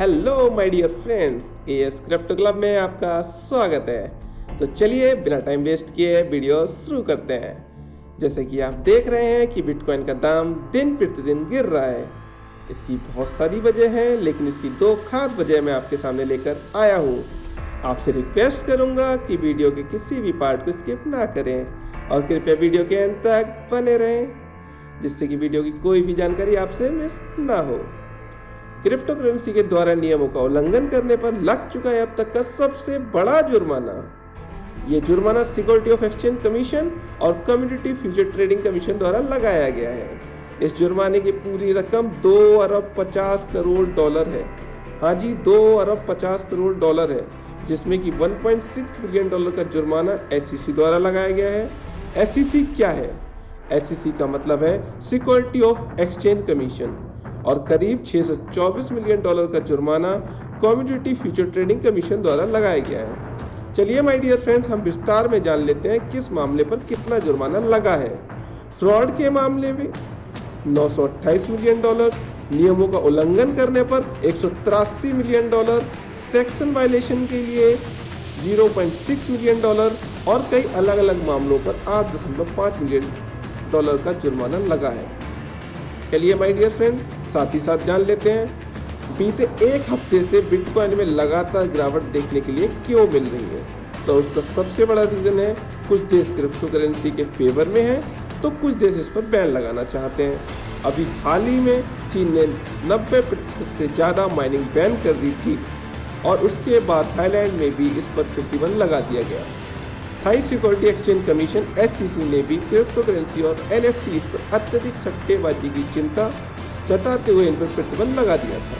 Hello my dear friends AS crypto club में आपका स्वागत है। तो चलिए, बिना टाइम वेस्ट किए वीडियो शुरू करते हैं। जैसे कि आप देख रहे हैं कि बिटकॉइन का दाम दिन प्रतिदिन गिर रहा है। इसकी बहुत सारी वजह है, लेकिन इसकी दो खास वजह मैं आपके सामने लेकर आया हूँ। आपसे रिक्वेस्ट करूँगा कि वीडियो के किसी भी पार्ट को स्किप ना करें और कृपया वीडियो के अंत तक बने रहें, जिससे कि वीडियो की कोई भी जानकारी आपसे मिस ना हो। क्रिप्टो करेंसी के द्वारा नियमों का उल्लंघन करने पर लग चुका है अब तक का सबसे बड़ा जुर्माना। ये जुर्माना सिक्योरिटी ऑफ़ एक्सचेंज कमीशन और कम्युनिटी फ्यूचर ट्रेडिंग कमीशन द्वारा लगाया गया है। इस जुर्माने की पूरी रकम दो अरब पचास करोड़ डॉलर है। हाँ जी, दो अरब पचास करोड़ डॉलर है, जिसमें कि 1.6 बिलियन डॉलर का जुर्माना एससीसी द्वारा लगाया गया है। एससीसी क्या है? एससीसी का मतलब है सिक्योरिटी ऑफ़ एक्सचेंज कमीशन। और करीब 624 मिलियन डॉलर का जुर्माना कम्युनिटी फ्यूचर ट्रेडिंग कमीशन द्वारा लगाया गया है। चलिए माय डियर फ्रेंड्स हम विस्तार में जान लेते हैं किस मामले पर कितना जुर्माना लगा है। फ्रॉड के मामले में 928 मिलियन डॉलर, नियमों का उल्लंघन करने पर एक सौ तिरासी मिलियन डॉलर, सेक्शन वायलेशन के लिए 0.6 मिलियन डॉलर और कई अलग अलग मामलों पर 8.5 मिलियन डॉलर का जुर्माना लगा है। चलिए माय डियर फ्रेंड साथ ही साथ जान लेते हैं। बीते एक हफ़्ते से बिटकॉइन में लगातार गिरावट देखने के लिए क्यों मिल रही है? तो उसका सबसे बड़ा रीजन है, कुछ देश क्रिप्टो करेंसी के फेवर में है तो कुछ देश इस पर बैन लगाना चाहते हैं। अभी हाल ही में चीन ने 90 प्रतिशत से ज़्यादा माइनिंग बैन कर दी थी, और उसके बाद थाईलैंड में भी इस पर प्रतिबंध लगा दिया गया। Thai security exchange commission S ने भी क्रिप्टो करेंसी और एनएफटी पर अत्यधिक सट्टेबाजी की चिंता जताते हुए इन पर प्रतिबंध लगा दिया था।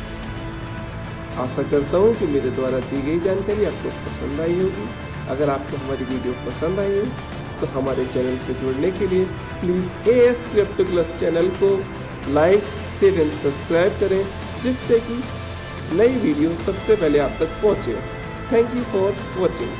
आशा करता हूँ कि मेरे द्वारा दी गई जानकारी आपको पसंद आई होगी। अगर आपको हमारी वीडियो पसंद आई हो तो हमारे चैनल से जुड़ने के लिए please A S crypto club channel को लाइक, शेयर एंड सब्सक्राइब करें, जिससे कि नई वीडियो सबसे पहले आप तक पहुँचे। Thank you for watching